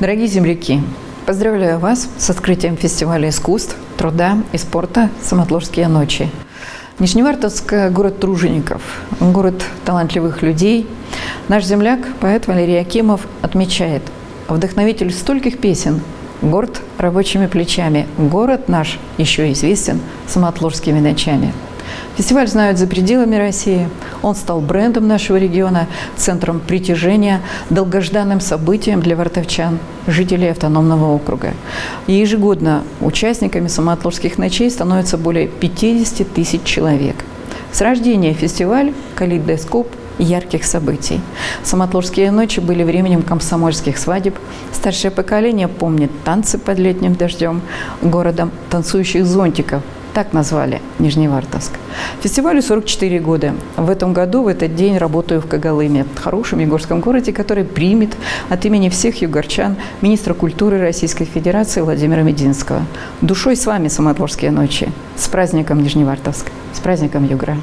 Дорогие земляки, поздравляю вас с открытием фестиваля искусств, труда и спорта «Самотлорские ночи». Нижневартовск – город тружеников, город талантливых людей. Наш земляк, поэт Валерий Акимов, отмечает, вдохновитель стольких песен, горд рабочими плечами, город наш еще известен самотлорскими ночами. Фестиваль знают за пределами России. Он стал брендом нашего региона, центром притяжения, долгожданным событием для вартовчан, жителей автономного округа. И ежегодно участниками самоотлорских ночей становится более 50 тысяч человек. С рождения фестиваль «Калейдоскоп» ярких событий. Самотлорские ночи были временем комсомольских свадеб. Старшее поколение помнит танцы под летним дождем, городом танцующих зонтиков, так назвали Нижневартовск. Фестивалю 44 года. В этом году, в этот день, работаю в Когалыме, хорошем югорском городе, который примет от имени всех югорчан министра культуры Российской Федерации Владимира Мединского. Душой с вами, Самотлорские ночи. С праздником Нижневартовск. С праздником Югра.